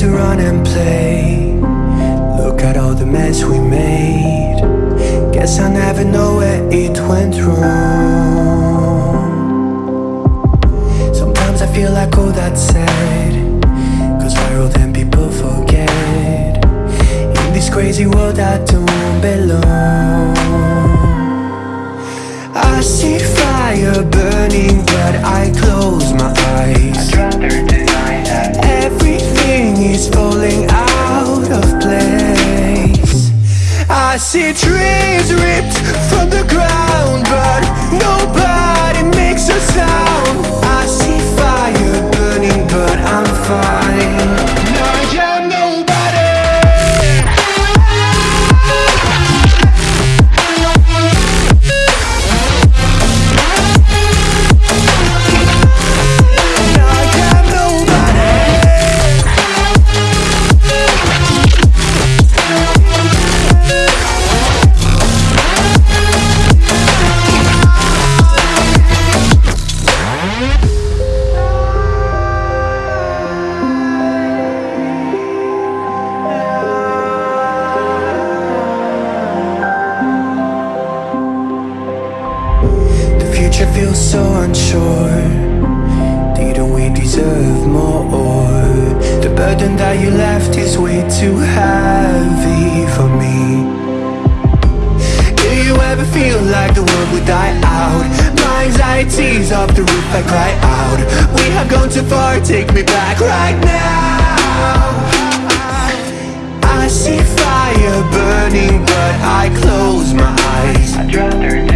To run and play. Look at all the mess we made. Guess I never know where it went wrong. Sometimes I feel like all that's said Cause viral then people forget? In this crazy world I don't see trees ripped so unsure. Didn't we deserve more? The burden that you left is way too heavy for me. Do you ever feel like the world would die out? My anxiety's off the roof, I cry out. We have gone too far, take me back right now. I see fire burning but I close my eyes